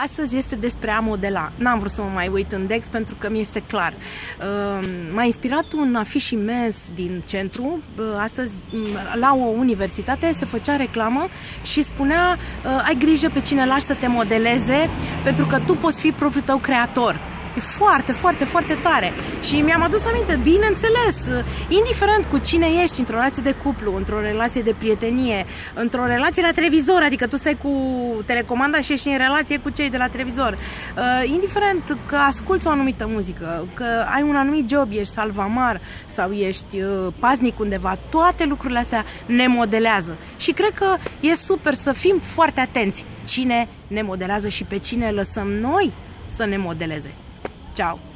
Astăzi este despre a modela. N-am vrut să mă mai uit în Dex pentru că mi este clar. Uh, m-a inspirat un afiș imens din centru. Uh, astăzi, la o universitate, se făcea reclamă și spunea uh, ai grijă pe cine lași să te modeleze pentru că tu poți fi propriul tău creator. E foarte, foarte, foarte tare. Și mi-am adus aminte, bineînțeles, indiferent cu cine ești, într-o relație de cuplu, într-o relație de prietenie, într-o relație la televizor, adică tu stai cu telecomanda și ești în relație cu cei de la televizor, uh, indiferent că asculți o anumită muzică, că ai un anumit job, ești salvamar sau ești uh, paznic undeva, toate lucrurile astea ne modelează. Și cred că e super să fim foarte atenți cine ne modelează și pe cine lăsăm noi să ne modeleze. Chao.